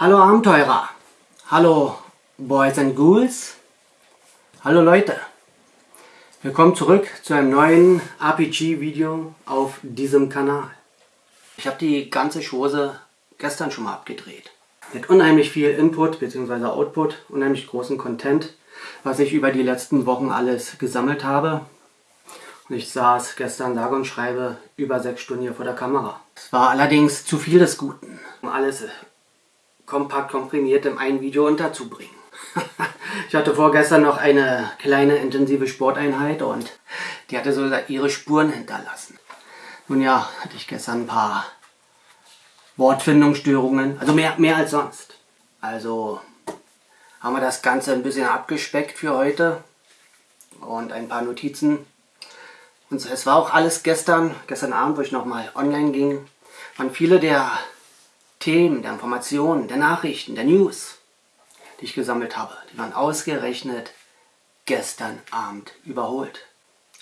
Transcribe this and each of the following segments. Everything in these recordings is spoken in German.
Hallo Abenteurer, hallo Boys and Ghouls, hallo Leute. Willkommen zurück zu einem neuen RPG-Video auf diesem Kanal. Ich habe die ganze Chose gestern schon mal abgedreht. Mit unheimlich viel Input bzw. Output, unheimlich großen Content, was ich über die letzten Wochen alles gesammelt habe. Und ich saß gestern sage und schreibe über sechs Stunden hier vor der Kamera. Es war allerdings zu viel des Guten, alles kompakt komprimiert in ein Video unterzubringen. ich hatte vorgestern noch eine kleine intensive Sporteinheit und die hatte so ihre Spuren hinterlassen. Nun ja, hatte ich gestern ein paar Wortfindungsstörungen, also mehr, mehr als sonst. Also haben wir das Ganze ein bisschen abgespeckt für heute und ein paar Notizen. Und es war auch alles gestern, gestern Abend, wo ich nochmal online ging, waren viele der Themen, der Informationen, der Nachrichten, der News, die ich gesammelt habe, die waren ausgerechnet gestern Abend überholt.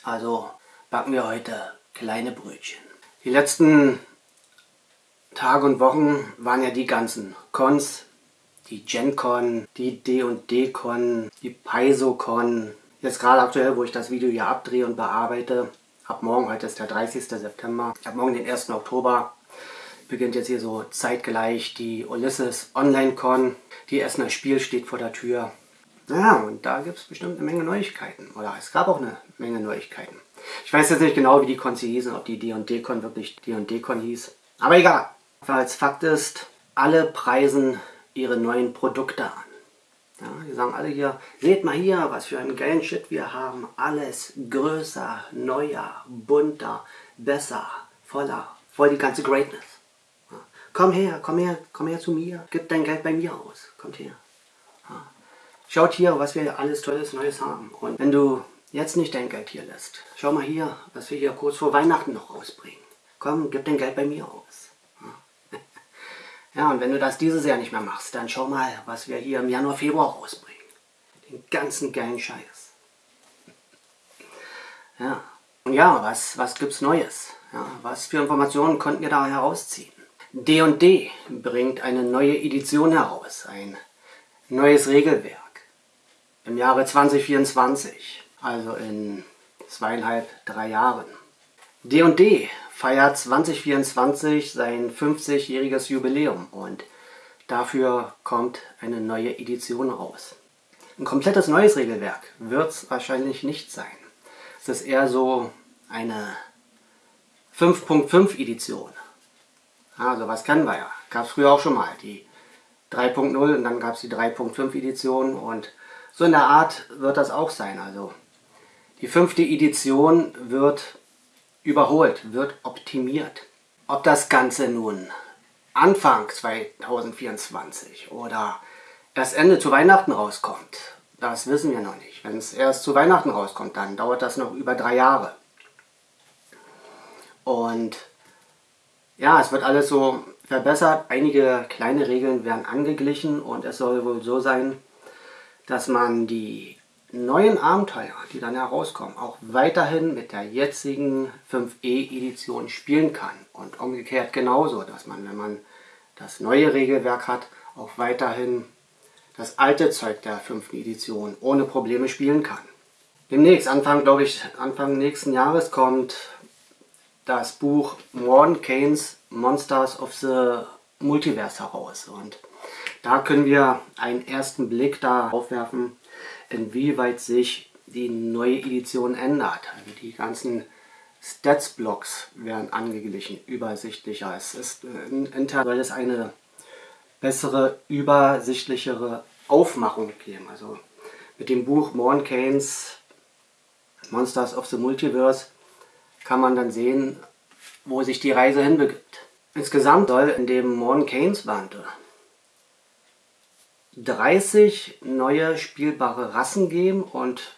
Also backen wir heute kleine Brötchen. Die letzten Tage und Wochen waren ja die ganzen Cons, die GenCon, die D&D-Con, die PaizoCon. Jetzt gerade aktuell, wo ich das Video hier abdrehe und bearbeite, ab morgen, heute ist der 30. September, ab morgen den 1. Oktober, beginnt jetzt hier so zeitgleich die Ulysses Online Con. Die Essener Spiel steht vor der Tür. Ja, und da gibt es bestimmt eine Menge Neuigkeiten. Oder es gab auch eine Menge Neuigkeiten. Ich weiß jetzt nicht genau, wie die Cons hießen, ob die D&D-Con wirklich D&D-Con hieß. Aber egal. Als Fakt ist, alle preisen ihre neuen Produkte an. Ja, die sagen alle hier, seht mal hier, was für einen geilen Shit wir haben. Alles größer, neuer, bunter, besser, voller, voll die ganze Greatness. Komm her, komm her, komm her zu mir. Gib dein Geld bei mir aus. Kommt her. Schaut hier, was wir alles Tolles Neues haben. Und wenn du jetzt nicht dein Geld hier lässt, schau mal hier, was wir hier kurz vor Weihnachten noch rausbringen. Komm, gib dein Geld bei mir aus. Ja. ja, und wenn du das dieses Jahr nicht mehr machst, dann schau mal, was wir hier im Januar, Februar rausbringen. Den ganzen geilen Scheiß. Ja, und ja, was, was gibt's Neues? Ja, was für Informationen konnten wir da herausziehen? D&D bringt eine neue Edition heraus, ein neues Regelwerk im Jahre 2024, also in zweieinhalb, drei Jahren. D&D feiert 2024 sein 50-jähriges Jubiläum und dafür kommt eine neue Edition raus. Ein komplettes neues Regelwerk wird es wahrscheinlich nicht sein. Es ist eher so eine 5.5 Edition. Also was kennen wir ja. Gab es früher auch schon mal. Die 3.0 und dann gab es die 3.5 Edition und so in der Art wird das auch sein. Also die fünfte Edition wird überholt, wird optimiert. Ob das Ganze nun Anfang 2024 oder erst Ende zu Weihnachten rauskommt, das wissen wir noch nicht. Wenn es erst zu Weihnachten rauskommt, dann dauert das noch über drei Jahre. Und ja, es wird alles so verbessert. Einige kleine Regeln werden angeglichen und es soll wohl so sein, dass man die neuen Abenteuer, die dann herauskommen, auch weiterhin mit der jetzigen 5e-Edition spielen kann. Und umgekehrt genauso, dass man, wenn man das neue Regelwerk hat, auch weiterhin das alte Zeug der 5. Edition ohne Probleme spielen kann. Demnächst, Anfang, glaube ich, Anfang nächsten Jahres kommt das Buch Morn Keynes Monsters of the Multiverse heraus. Und da können wir einen ersten Blick darauf werfen, inwieweit sich die neue Edition ändert. Also die ganzen Stats-Blocks werden angeglichen, übersichtlicher. Es ist in Inter soll es eine bessere, übersichtlichere Aufmachung geben. Also mit dem Buch Morn Keynes Monsters of the Multiverse kann man dann sehen, wo sich die Reise hinbegibt. Insgesamt soll in dem Morn Keynes Band 30 neue spielbare Rassen geben und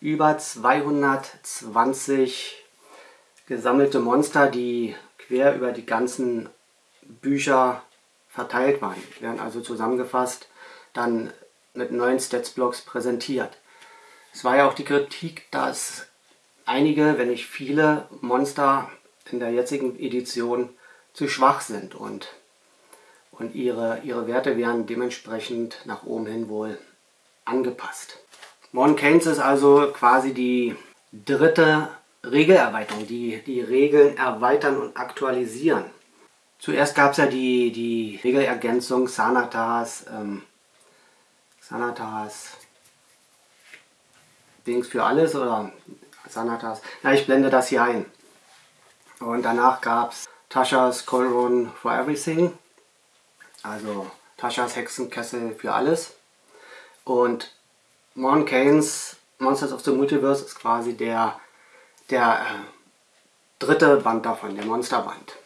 über 220 gesammelte Monster, die quer über die ganzen Bücher verteilt waren. Die werden also zusammengefasst, dann mit neuen Statsblocks präsentiert. Es war ja auch die Kritik, dass einige, wenn nicht viele Monster in der jetzigen Edition zu schwach sind und und ihre, ihre Werte werden dementsprechend nach oben hin wohl angepasst. Modern Keynes ist also quasi die dritte Regelerweiterung, die die Regeln erweitern und aktualisieren. Zuerst gab es ja die, die Regelergänzung Sanatas, ähm, Sanatas Dings für alles oder Sanatas. Ja, ich blende das hier ein. Und danach gab es Tasha's Colron for Everything, also Tasha's Hexenkessel für alles. Und Mon Keynes Monsters of the Multiverse ist quasi der, der äh, dritte Band davon, der Monsterband.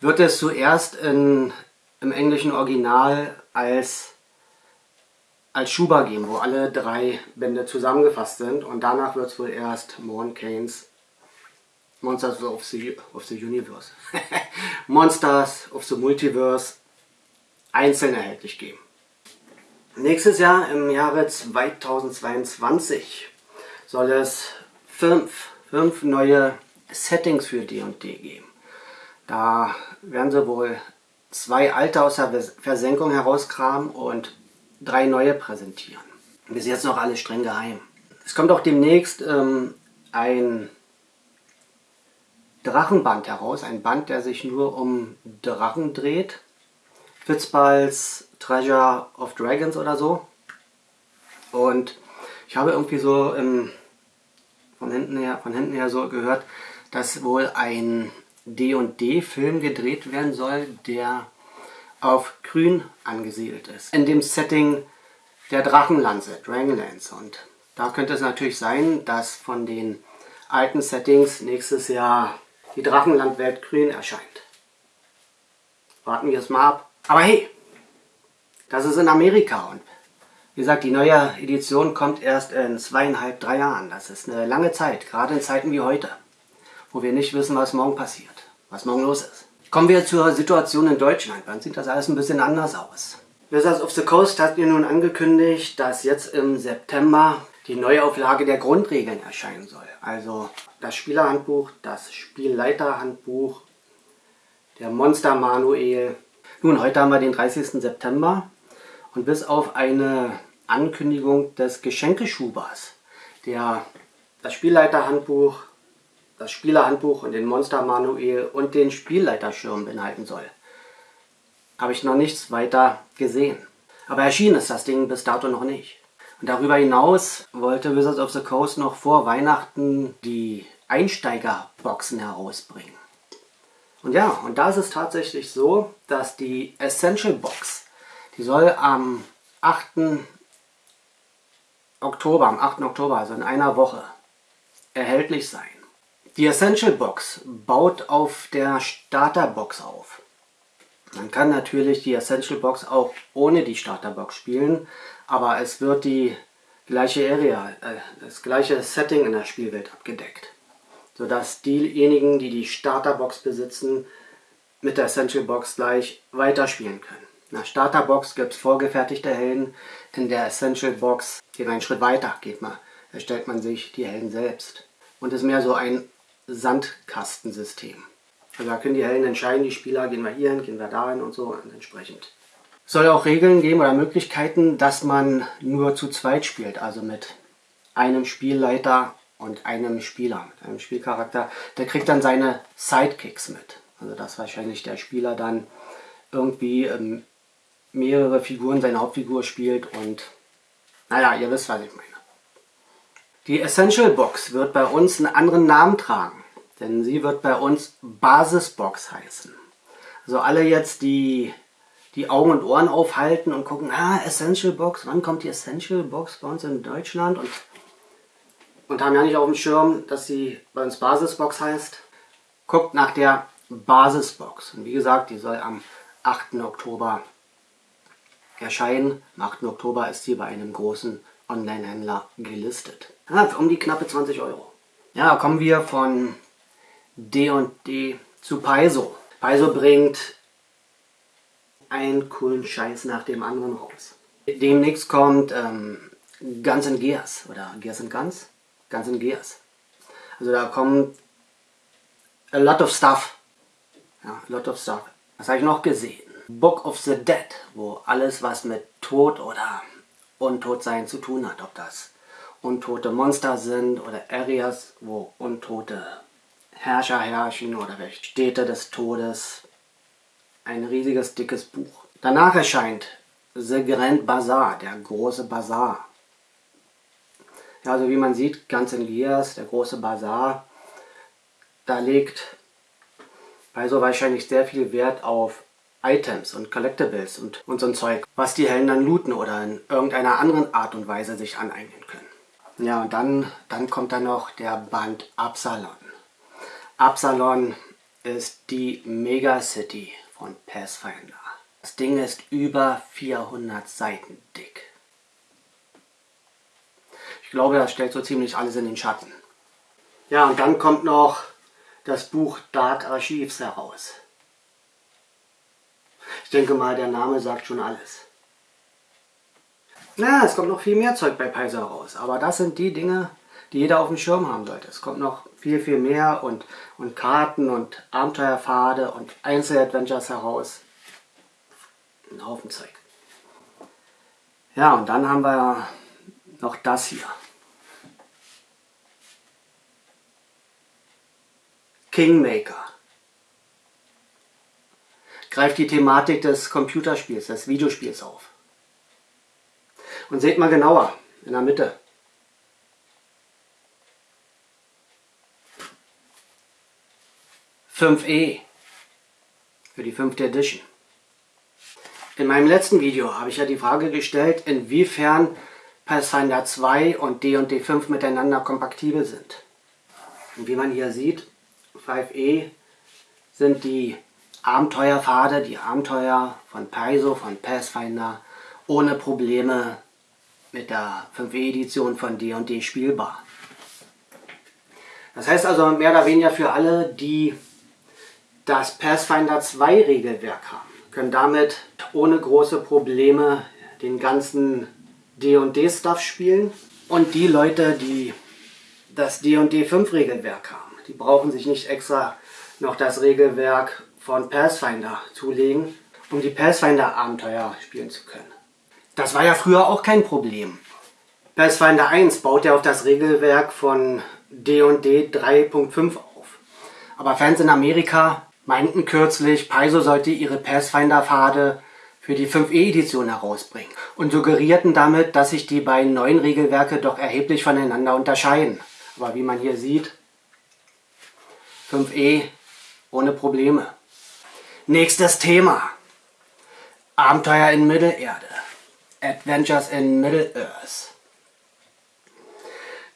Wird es zuerst in, im englischen Original als, als Schuber geben, wo alle drei Bände zusammengefasst sind und danach wird es wohl erst Mon Keynes Monsters of the, of the Universe, Monsters of the Multiverse einzeln erhältlich geben. Nächstes Jahr, im Jahre 2022, soll es fünf, fünf neue Settings für D&D geben. Da werden sie wohl zwei alte aus der Versenkung herauskramen und drei neue präsentieren. Bis jetzt noch alles streng geheim. Es kommt auch demnächst ähm, ein Drachenband heraus. Ein Band, der sich nur um Drachen dreht. Fitzballs Treasure of Dragons oder so. Und ich habe irgendwie so im, von, hinten her, von hinten her so gehört, dass wohl ein D&D-Film gedreht werden soll, der auf Grün angesiedelt ist. In dem Setting der Drachenlanze, Dragonlance. Und da könnte es natürlich sein, dass von den alten Settings nächstes Jahr die Drachenlandwelt grün erscheint. Warten wir es mal ab. Aber hey, das ist in Amerika und wie gesagt, die neue Edition kommt erst in zweieinhalb, drei Jahren. Das ist eine lange Zeit, gerade in Zeiten wie heute, wo wir nicht wissen, was morgen passiert, was morgen los ist. Kommen wir zur Situation in Deutschland. Dann sieht das alles ein bisschen anders aus. Wizards of the Coast hat mir nun angekündigt, dass jetzt im September die Neuauflage der Grundregeln erscheinen soll. Also das Spielerhandbuch, das Spielleiterhandbuch, der Monster Manuel. Nun, heute haben wir den 30. September und bis auf eine Ankündigung des Geschenkeschubers, der das Spielleiterhandbuch, das Spielerhandbuch und den Monster Manuel und den Spielleiterschirm beinhalten soll, habe ich noch nichts weiter gesehen. Aber erschienen ist das Ding bis dato noch nicht. Und darüber hinaus wollte Wizards of the Coast noch vor Weihnachten die Einsteigerboxen herausbringen. Und ja, und da ist es tatsächlich so, dass die Essential Box, die soll am 8. Oktober, am 8. Oktober, also in einer Woche, erhältlich sein. Die Essential Box baut auf der Starter Box auf. Man kann natürlich die Essential Box auch ohne die Starter Box spielen, aber es wird die gleiche Area, äh, das gleiche Setting in der Spielwelt abgedeckt. Sodass diejenigen, die die Starterbox besitzen, mit der Essential Box gleich weiterspielen können. In der Starterbox gibt es vorgefertigte Helden, in der Essential Box geht man einen Schritt weiter, geht man, erstellt man sich die Helden selbst. Und ist mehr so ein Sandkastensystem. Also da können die Helden entscheiden, die Spieler, gehen wir hier hin, gehen wir dahin und so und entsprechend soll auch Regeln geben oder Möglichkeiten, dass man nur zu zweit spielt, also mit einem Spielleiter und einem Spieler, mit einem Spielcharakter. Der kriegt dann seine Sidekicks mit. Also dass wahrscheinlich der Spieler dann irgendwie ähm, mehrere Figuren seine Hauptfigur spielt und naja, ihr wisst, was ich meine. Die Essential Box wird bei uns einen anderen Namen tragen, denn sie wird bei uns Basisbox heißen. Also alle jetzt, die die Augen und Ohren aufhalten und gucken, ah, Essential Box, wann kommt die Essential Box bei uns in Deutschland? Und, und haben ja nicht auf dem Schirm, dass sie bei uns Basisbox heißt. Guckt nach der Basisbox. Und wie gesagt, die soll am 8. Oktober erscheinen. Am 8. Oktober ist sie bei einem großen Online-Händler gelistet. Ja, um die knappe 20 Euro. Ja, kommen wir von D&D zu Paizo. Paizo bringt einen coolen Scheiß nach dem anderen raus. Demnächst kommt ähm, Guns and Gears oder Gears and Guns? Guns and Gears. Also da kommt a lot of stuff. Ja, a lot of stuff. Was habe ich noch gesehen? Book of the Dead, wo alles was mit Tod oder Untotsein zu tun hat. Ob das untote Monster sind oder Areas, wo untote Herrscher herrschen oder welche Städte des Todes. Ein riesiges, dickes Buch. Danach erscheint The Grand Bazaar, der große Bazar. Ja, also wie man sieht, ganz in Gears, der große Bazar, da legt also wahrscheinlich sehr viel Wert auf Items und Collectibles und, und so ein Zeug, was die Helden dann looten oder in irgendeiner anderen Art und Weise sich aneignen. Ja, und dann, dann kommt da noch der Band Absalon. Absalon ist die Megacity von Pathfinder. Das Ding ist über 400 Seiten dick. Ich glaube, das stellt so ziemlich alles in den Schatten. Ja, und dann kommt noch das Buch Dark Archives heraus. Ich denke mal, der Name sagt schon alles. Na, es kommt noch viel mehr Zeug bei Paizo raus, aber das sind die Dinge, die jeder auf dem Schirm haben sollte. Es kommt noch viel, viel mehr und, und Karten und Abenteuerpfade und Einzeladventures heraus. Ein Haufen Zeug. Ja, und dann haben wir noch das hier. Kingmaker. Greift die Thematik des Computerspiels, des Videospiels auf. Und seht mal genauer, in der Mitte. e für die fünfte Edition. In meinem letzten Video habe ich ja die Frage gestellt, inwiefern Pathfinder 2 und D&D 5 miteinander kompatibel sind. Und wie man hier sieht, 5e sind die Abenteuerpfade, die Abenteuer von Paizo, von Pathfinder ohne Probleme mit der 5e-Edition von D&D spielbar. Das heißt also mehr oder weniger für alle, die das Pathfinder 2 Regelwerk haben, können damit ohne große Probleme den ganzen D&D-Stuff spielen. Und die Leute, die das D&D 5 Regelwerk haben, die brauchen sich nicht extra noch das Regelwerk von Pathfinder zulegen, um die Pathfinder-Abenteuer spielen zu können. Das war ja früher auch kein Problem. Pathfinder 1 baut ja auf das Regelwerk von D&D 3.5 auf. Aber Fans in Amerika meinten kürzlich, Paizo sollte ihre Pathfinder-Pfade für die 5e-Edition herausbringen und suggerierten damit, dass sich die beiden neuen Regelwerke doch erheblich voneinander unterscheiden. Aber wie man hier sieht, 5e ohne Probleme. Nächstes Thema. Abenteuer in Mittelerde. Adventures in Middle-earth.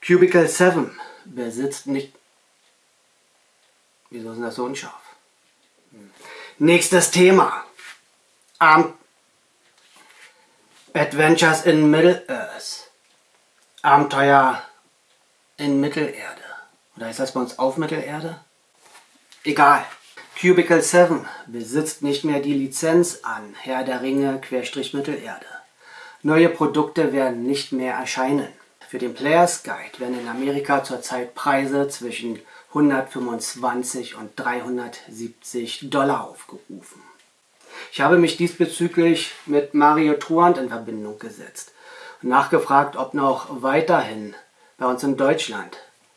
Cubicle 7 besitzt nicht... Wieso ist das so unscharf? Hm. Nächstes Thema. Ab Adventures in Middle-earth. Abenteuer in Mittelerde. Oder ist das bei uns auf Mittelerde? Egal. Cubicle 7 besitzt nicht mehr die Lizenz an Herr der Ringe Mittelerde. Neue Produkte werden nicht mehr erscheinen. Für den Players Guide werden in Amerika zurzeit Preise zwischen 125 und 370 Dollar aufgerufen. Ich habe mich diesbezüglich mit Mario Truant in Verbindung gesetzt und nachgefragt, ob noch weiterhin bei uns in Deutschland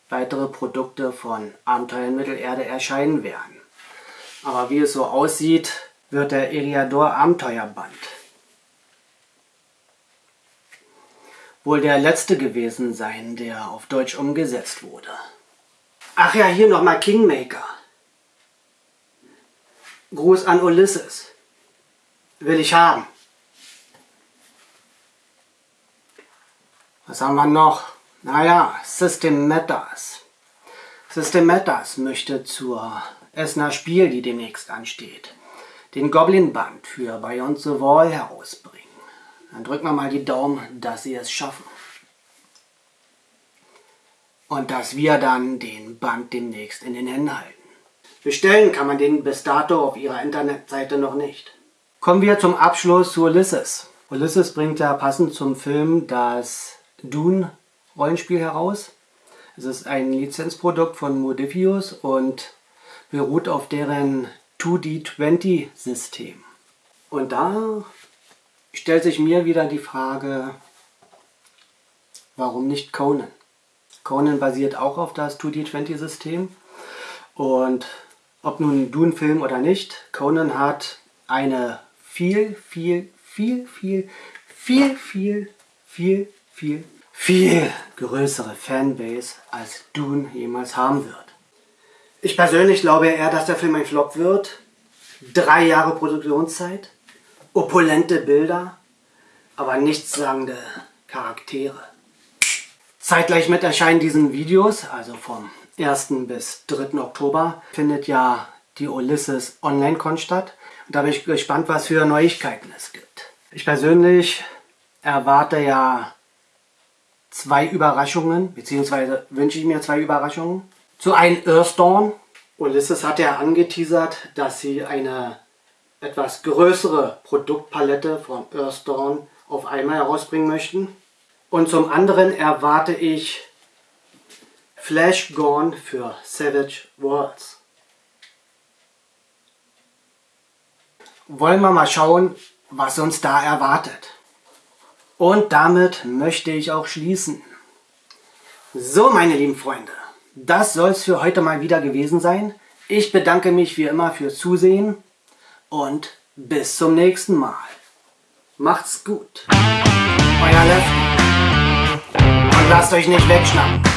weitere Produkte von Abenteuer in Mittelerde erscheinen werden. Aber wie es so aussieht, wird der Eriador Abenteuerband wohl der letzte gewesen sein, der auf Deutsch umgesetzt wurde. Ach ja, hier nochmal Kingmaker. Gruß an Ulysses. Will ich haben. Was haben wir noch? Naja, System Matters. System Matters möchte zur Essener Spiel, die demnächst ansteht, den Goblin Band für Beyond the Wall herausbringen. Dann drücken wir mal die Daumen, dass sie es schaffen. Und dass wir dann den Band demnächst in den Händen halten. Bestellen kann man den bis dato auf ihrer Internetseite noch nicht. Kommen wir zum Abschluss zu Ulysses. Ulysses bringt ja passend zum Film das Dune Rollenspiel heraus. Es ist ein Lizenzprodukt von Modifius und beruht auf deren 2D20-System. Und da stellt sich mir wieder die Frage, warum nicht Conan? Conan basiert auch auf das 2D20-System und ob nun Dune-Film oder nicht, Conan hat eine viel, viel, viel, viel, viel, viel, viel, viel, viel größere Fanbase als Dune jemals haben wird. Ich persönlich glaube eher, dass der Film ein Flop wird. Drei Jahre Produktionszeit, opulente Bilder, aber nichtssagende Charaktere. Zeitgleich mit Erscheinen diesen Videos, also vom 1. bis 3. Oktober, findet ja die Ulysses Online-Con statt. Und da bin ich gespannt, was für Neuigkeiten es gibt. Ich persönlich erwarte ja zwei Überraschungen, beziehungsweise wünsche ich mir zwei Überraschungen. Zu einem Earthdawn. Ulysses hat ja angeteasert, dass sie eine etwas größere Produktpalette von Earthdawn auf einmal herausbringen möchten. Und zum anderen erwarte ich Flash Gone für Savage Worlds. Wollen wir mal schauen, was uns da erwartet. Und damit möchte ich auch schließen. So, meine lieben Freunde, das soll es für heute mal wieder gewesen sein. Ich bedanke mich wie immer fürs Zusehen und bis zum nächsten Mal. Macht's gut. Euer Lefty. Und lasst euch nicht wegschnappen.